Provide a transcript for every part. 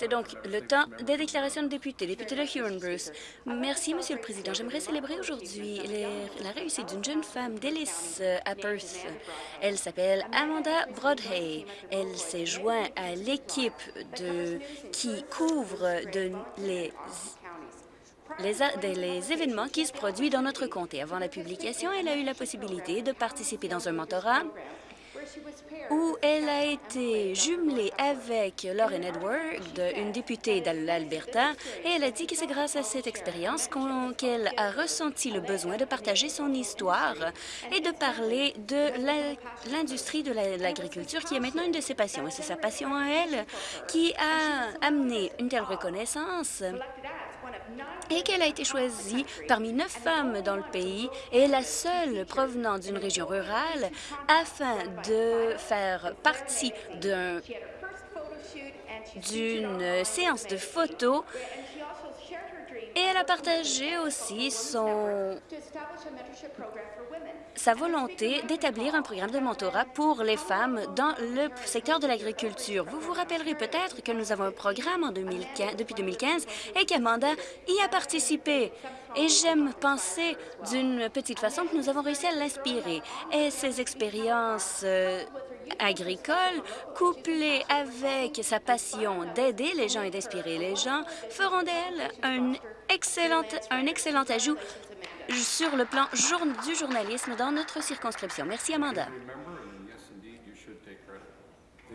C'est donc le temps des déclarations de députés. Député de Huron Bruce. Merci, Monsieur le Président. J'aimerais célébrer aujourd'hui la réussite d'une jeune femme d'Ellis euh, à Perth. Elle s'appelle Amanda Broadhay. Elle s'est jointe à l'équipe qui couvre les, événements qui se produisent dans notre comté. Avant la publication, elle a eu la possibilité de participer dans un mentorat où elle a été jumelée avec Lauren Edward, une députée de l'Alberta, et elle a dit que c'est grâce à cette expérience qu'elle a ressenti le besoin de partager son histoire et de parler de l'industrie de l'agriculture, qui est maintenant une de ses passions. Et c'est sa passion à elle qui a amené une telle reconnaissance et qu'elle a été choisie parmi neuf femmes dans le pays et la seule provenant d'une région rurale afin de faire partie d'une séance de photos a aussi son, sa volonté d'établir un programme de mentorat pour les femmes dans le secteur de l'agriculture. Vous vous rappellerez peut-être que nous avons un programme en 2015, depuis 2015 et qu'Amanda y a participé. Et j'aime penser d'une petite façon que nous avons réussi à l'inspirer. Et ses expériences euh, agricoles, couplées avec sa passion d'aider les gens et d'inspirer les gens, feront d'elle un excellent, un excellent ajout sur le plan du journalisme dans notre circonscription. Merci, Amanda.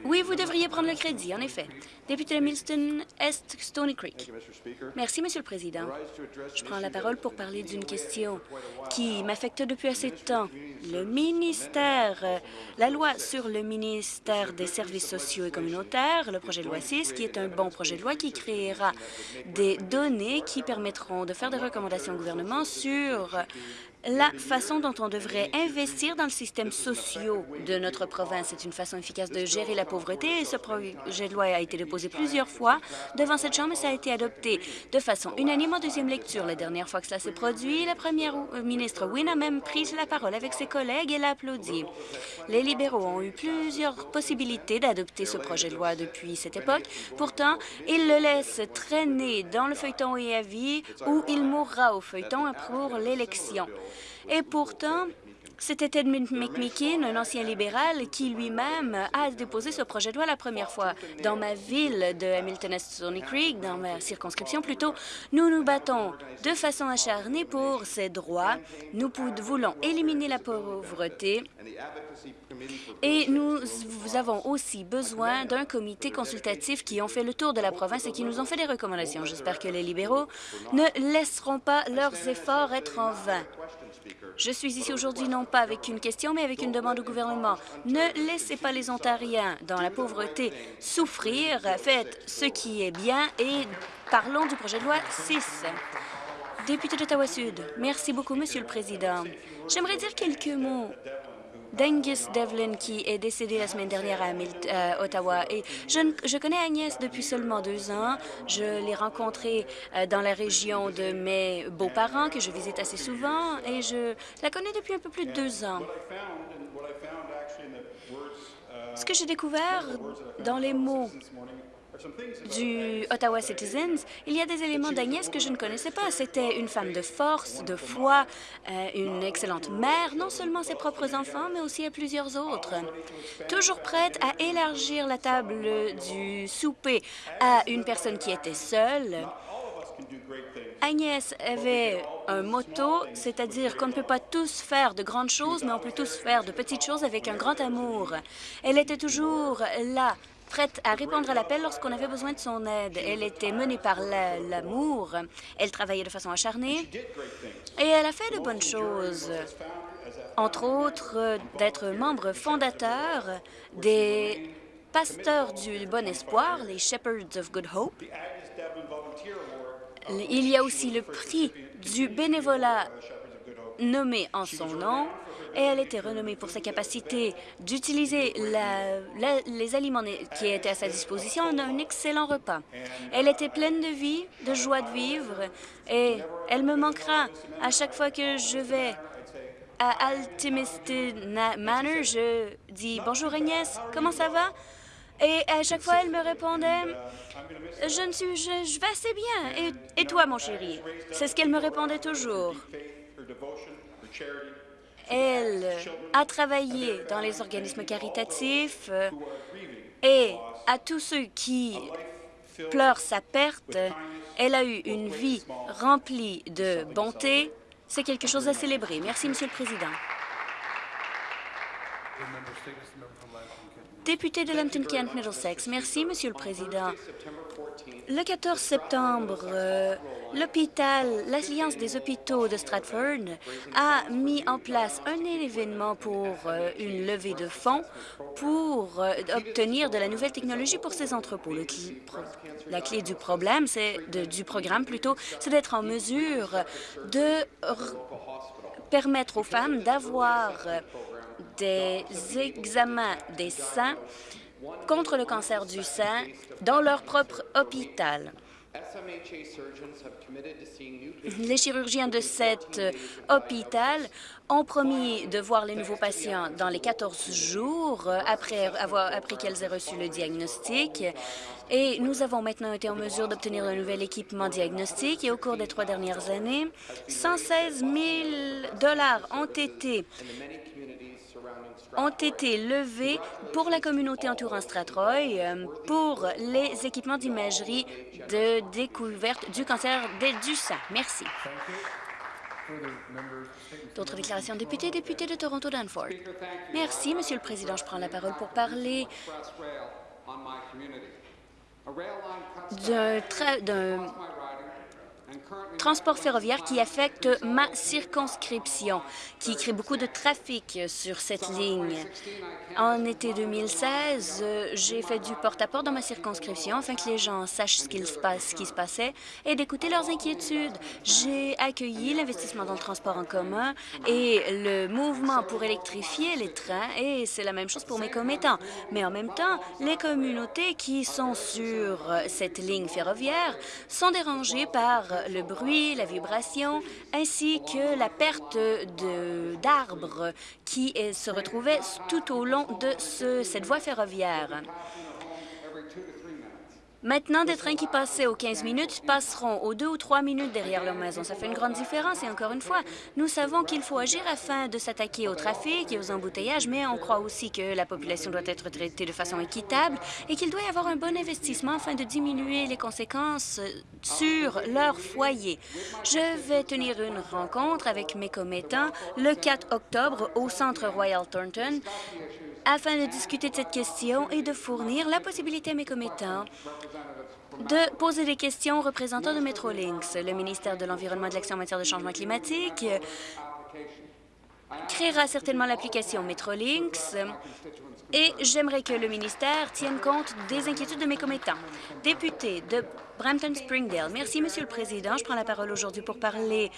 Oui, vous devriez prendre le crédit, en effet. Député de Milston Est, Stony Creek. Merci, Monsieur le Président. Je prends la parole pour parler d'une question qui m'affecte depuis assez de temps. Le ministère, la loi sur le ministère des services sociaux et communautaires, le projet de loi 6, qui est un bon projet de loi qui créera des données qui permettront de faire des recommandations au gouvernement sur la façon dont on devrait investir dans le système social de notre province. C'est une façon efficace de gérer la pauvreté et ce projet de loi a été déposé plusieurs fois devant cette Chambre et ça a été adopté de façon unanime en deuxième lecture. La dernière fois que cela s'est produit, la première ministre Wynne a même pris la parole avec ses collègues et l'a applaudi. Les libéraux ont eu plusieurs possibilités d'adopter ce projet de loi depuis cette époque. Pourtant, ils le laissent traîner dans le feuilleton et à vie où il mourra au feuilleton pour l'élection. Et pourtant, c'était Ted McMicken, un ancien libéral, qui lui-même a déposé ce projet de loi la première fois. Dans ma ville de Hamilton-Stony Creek, dans ma circonscription plutôt, nous nous battons de façon acharnée pour ces droits. Nous voulons éliminer la pauvreté et nous avons aussi besoin d'un comité consultatif qui ont fait le tour de la province et qui nous ont fait des recommandations. J'espère que les libéraux ne laisseront pas leurs efforts être en vain. Je suis ici aujourd'hui non pas avec une question, mais avec une demande au gouvernement. Ne laissez pas les Ontariens dans la pauvreté souffrir. Faites ce qui est bien et parlons du projet de loi 6. Député d'Ottawa-Sud, merci beaucoup, Monsieur le Président. J'aimerais dire quelques mots d'Angus Devlin, qui est décédé la semaine dernière à euh, Ottawa. Et je, connais Agnès depuis seulement deux ans. Je l'ai rencontrée euh, dans la région de mes beaux-parents, que je visite assez souvent, et je la connais depuis un peu plus de deux ans. Ce que j'ai découvert dans les mots du Ottawa Citizens, il y a des éléments d'Agnès que je ne connaissais pas. C'était une femme de force, de foi, euh, une excellente mère, non seulement à ses propres enfants, mais aussi à plusieurs autres. Toujours prête à élargir la table du souper à une personne qui était seule. Agnès avait un motto, c'est-à-dire qu'on ne peut pas tous faire de grandes choses, mais on peut tous faire de petites choses avec un grand amour. Elle était toujours là prête à répondre à l'appel lorsqu'on avait besoin de son aide. Elle était menée par l'amour. Elle travaillait de façon acharnée et elle a fait de bonnes choses, entre autres d'être membre fondateur des pasteurs du Bon Espoir, les Shepherds of Good Hope. Il y a aussi le prix du bénévolat nommé en son nom et elle était renommée pour sa capacité d'utiliser les aliments qui étaient à sa disposition en un excellent repas. Elle était pleine de vie, de joie de vivre, et elle me manquera à chaque fois que je vais à Altimist Manor. Je dis « Bonjour Agnès, comment ça va? » Et à chaque fois, elle me répondait, je ne suis, je, je vais assez bien. Et, et toi, mon chéri? C'est ce qu'elle me répondait toujours. Elle a travaillé dans les organismes caritatifs euh, et à tous ceux qui pleurent sa perte, elle a eu une vie remplie de bonté. C'est quelque chose à célébrer. Merci, Monsieur le Président. Député de Lambton-Kent Middlesex. Merci, Monsieur le Président. Le 14 septembre, euh, l'hôpital, l'Alliance des hôpitaux de Stratford a mis en place un événement pour euh, une levée de fonds pour euh, obtenir de la nouvelle technologie pour ces entrepôts. la clé du problème, c'est du programme plutôt, c'est d'être en mesure de permettre aux femmes d'avoir des examens des seins contre le cancer du sein dans leur propre hôpital. Les chirurgiens de cet hôpital ont promis de voir les nouveaux patients dans les 14 jours après, avoir, après qu'elles aient reçu le diagnostic. Et nous avons maintenant été en mesure d'obtenir un nouvel équipement diagnostique et au cours des trois dernières années, 116 000 dollars ont été ont été levés pour la communauté entourant Stratroy euh, pour les équipements d'imagerie de découverte du cancer du sein. Merci. D'autres déclarations députés, député de Toronto-Danforth. Merci, Monsieur le Président. Je prends la parole pour parler d'un transport ferroviaire qui affecte ma circonscription, qui crée beaucoup de trafic sur cette ligne. En été 2016, j'ai fait du porte-à-porte dans ma circonscription afin que les gens sachent ce, qui se passait et d'écouter leurs inquiétudes. J'ai accueilli l'investissement dans le transport en commun et le mouvement pour électrifier les trains, et c'est la même chose pour mes commettants. Mais en même temps, les communautés qui sont sur cette ligne ferroviaire sont dérangées par le bruit, la vibration, ainsi que la perte d'arbres qui se retrouvaient tout au long de cette voie ferroviaire. Maintenant, des trains qui passaient aux 15 minutes passeront aux 2 ou 3 minutes derrière leur maison. Ça fait une grande différence et encore une fois, nous savons qu'il faut agir afin de s'attaquer au trafic et aux embouteillages, mais on croit aussi que la population doit être traitée de façon équitable et qu'il doit y avoir un bon investissement afin de diminuer les conséquences sur leur foyer. Je vais tenir une rencontre avec mes commettants le 4 octobre au Centre Royal Thornton afin de discuter de cette question et de fournir la possibilité à mes commettants de poser des questions aux représentants de Metrolinx. Le ministère de l'Environnement et de l'Action en matière de changement climatique créera certainement l'application Metrolinx et j'aimerais que le ministère tienne compte des inquiétudes de mes commettants. Député de Brampton-Springdale. Merci, Monsieur le Président. Je prends la parole aujourd'hui pour parler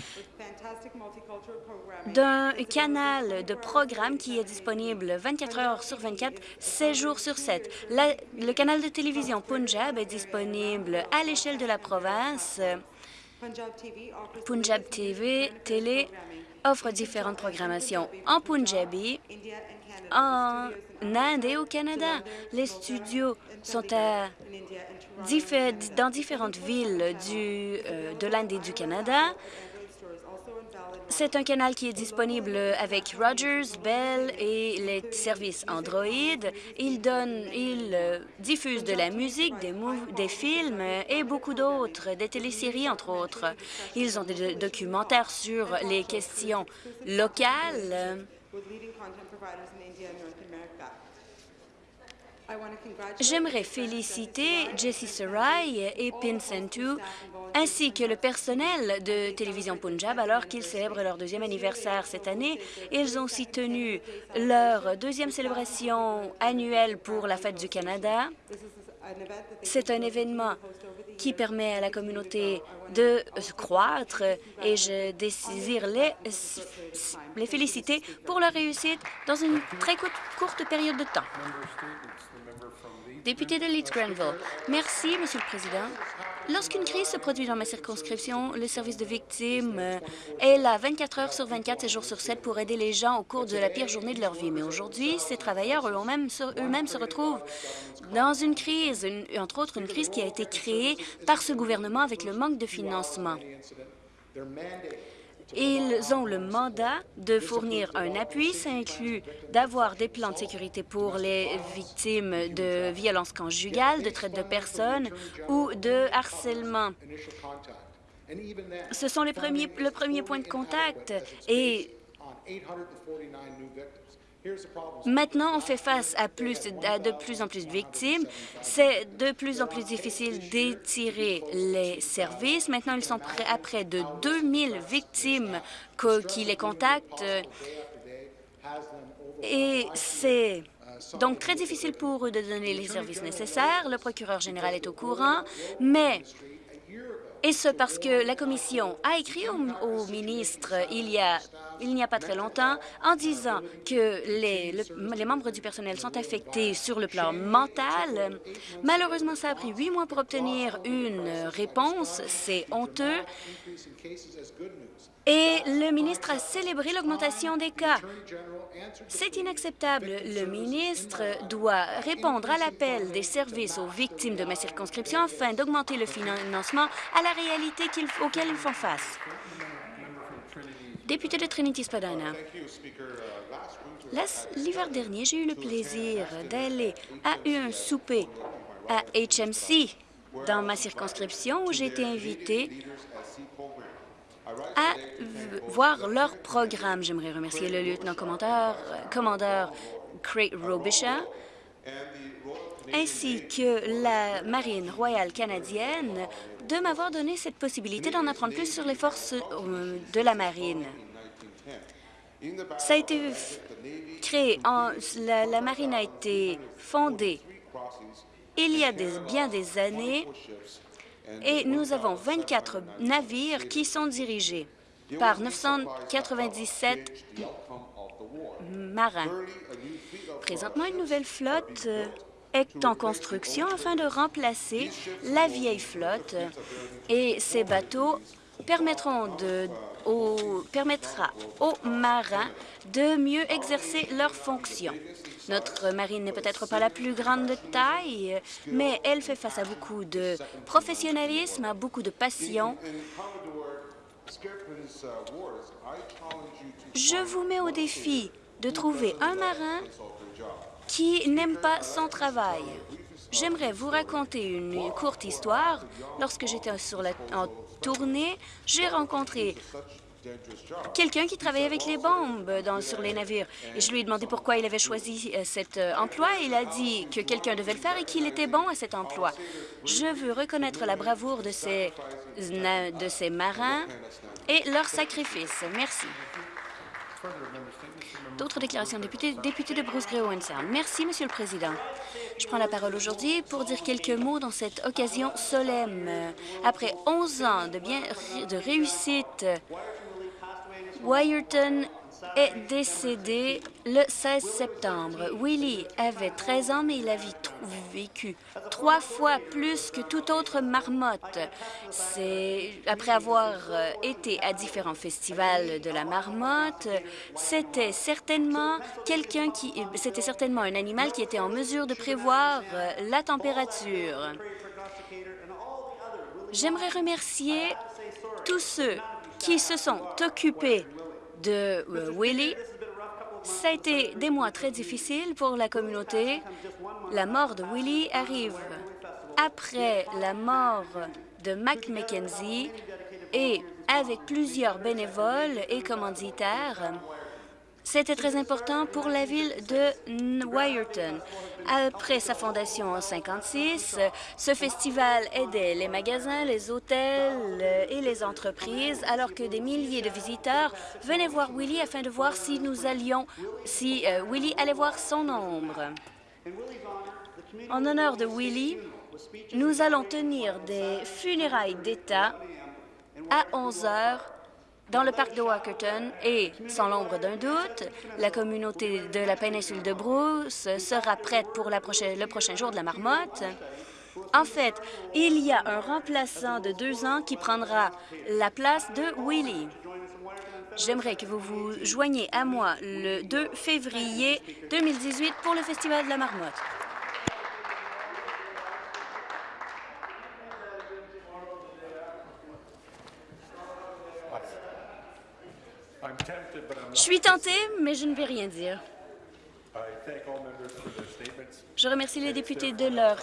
d'un canal de programme qui est disponible 24 heures sur 24, 7 jours sur 7. le canal de télévision Punjab est disponible à l'échelle de la province. Punjab TV, télé, offre différentes programmations en Punjabi, en Inde et au Canada. Les studios sont à, dans différentes villes euh, de l'Inde et du Canada. C'est un canal qui est disponible avec Rogers, Bell et les services Android. Il donne, il euh, diffuse de la musique, des, des films et beaucoup d'autres, des téléséries entre autres. Ils ont des documentaires sur les questions locales. J'aimerais féliciter Jessie Sarai et Pin Sentu ainsi que le personnel de Télévision Punjab alors qu'ils célèbrent leur deuxième anniversaire cette année. Ils ont aussi tenu leur deuxième célébration annuelle pour la Fête du Canada. C'est un événement qui permet à la communauté de croître et je désire les, les féliciter pour leur réussite dans une très courte période de temps. Député de Leeds-Grenville. Merci, Monsieur le Président. Lorsqu'une crise se produit dans ma circonscription, le service de victimes euh, est là 24 heures sur 24, 7 jours sur 7 pour aider les gens au cours de la pire journée de leur vie. Mais aujourd'hui, ces travailleurs eux-mêmes eux se retrouvent dans une crise, entre autres une crise qui a été créée par ce gouvernement avec le manque de financement. Ils ont le mandat de fournir un appui. Ça inclut d'avoir des plans de sécurité pour les victimes de violences conjugales, de traite de personnes ou de harcèlement. Ce sont les premiers, le premier point de contact et Maintenant, on fait face à, plus, de plus en plus de victimes. C'est de plus en plus difficile d'étirer les services. Maintenant, ils sont prêts à près de 2000 victimes qui les contactent. Et c'est donc très difficile pour eux de donner les services nécessaires. Le procureur général est au courant, mais et ce parce que la Commission a écrit au, ministre il y a il n'y a pas très longtemps en disant que les, les, membres du personnel sont affectés sur le plan mental. Malheureusement, ça a pris huit mois pour obtenir une réponse. C'est honteux. Et le ministre a célébré l'augmentation des cas. C'est inacceptable. Le ministre doit répondre à l'appel des services aux victimes de ma circonscription afin d'augmenter le financement réalité auquel ils font face. Député de Trinity-Spadina. L'hiver dernier, j'ai eu le plaisir d'aller à un souper à HMC dans ma circonscription où j'ai été invité à voir leur programme. J'aimerais remercier le lieutenant-commandeur commandeur Craig Robisha ainsi que la Marine royale canadienne de m'avoir donné cette possibilité d'en apprendre plus sur les forces euh, de la Marine. Ça a été créé, la, Marine a été fondée il y a bien des années et nous avons 24 navires qui sont dirigés par 997 marins. Présentement, une nouvelle flotte euh, en construction afin de remplacer la vieille flotte et ces bateaux permettront de, permettra aux marins de mieux exercer leurs fonctions. Notre marine n'est peut-être pas la plus grande de taille, mais elle fait face à beaucoup de professionnalisme, à beaucoup de passion. Je vous mets au défi de trouver un marin qui n'aime pas son travail. J'aimerais vous raconter une courte histoire. Lorsque j'étais en tournée, j'ai rencontré quelqu'un qui travaillait avec les bombes sur les navires. Et je lui ai demandé pourquoi il avait choisi euh, cet euh, emploi. il a dit que quelqu'un devait le faire et qu'il était bon à cet emploi. Je veux reconnaître la bravoure de ces marins et leur sacrifice. Merci. D'autres déclarations. Député, député de Bruce Gray Merci, Monsieur le Président. Je prends la parole aujourd'hui pour dire quelques mots dans cette occasion solemne. Après 11 ans de, bien, de réussite Wyerton est décédé le 16 septembre. Willie avait 13 ans, mais il a vécu trois fois plus que toute autre marmotte. Après avoir euh, été à différents festivals de la marmotte, c'était certainement c'était certainement un animal qui était en mesure de prévoir euh, la température. J'aimerais remercier tous ceux qui se sont occupés de euh, Willie. Ça a été des mois très difficiles pour la communauté. La mort de Willie arrive après la mort de Mac McKenzie et avec plusieurs bénévoles et commanditaires c'était très important pour la ville de Wyerton. Après sa fondation en 56, ce festival aidait les magasins, les hôtels et les entreprises, alors que des milliers de visiteurs venaient voir Willie afin de voir si nous allions, si euh, Willie allait voir son ombre. En honneur de Willie, nous allons tenir des funérailles d'État à 11 heures dans le parc de Walkerton et, sans l'ombre d'un doute, la communauté de la péninsule de Bruce sera prête pour le prochain jour de la marmotte. En fait, il y a un remplaçant de deux ans qui prendra la place de Willie. J'aimerais que vous vous joigniez à moi le 2 février 2018 pour le Festival de la marmotte. Suis tenté, mais je ne vais rien dire. Je remercie les députés de leur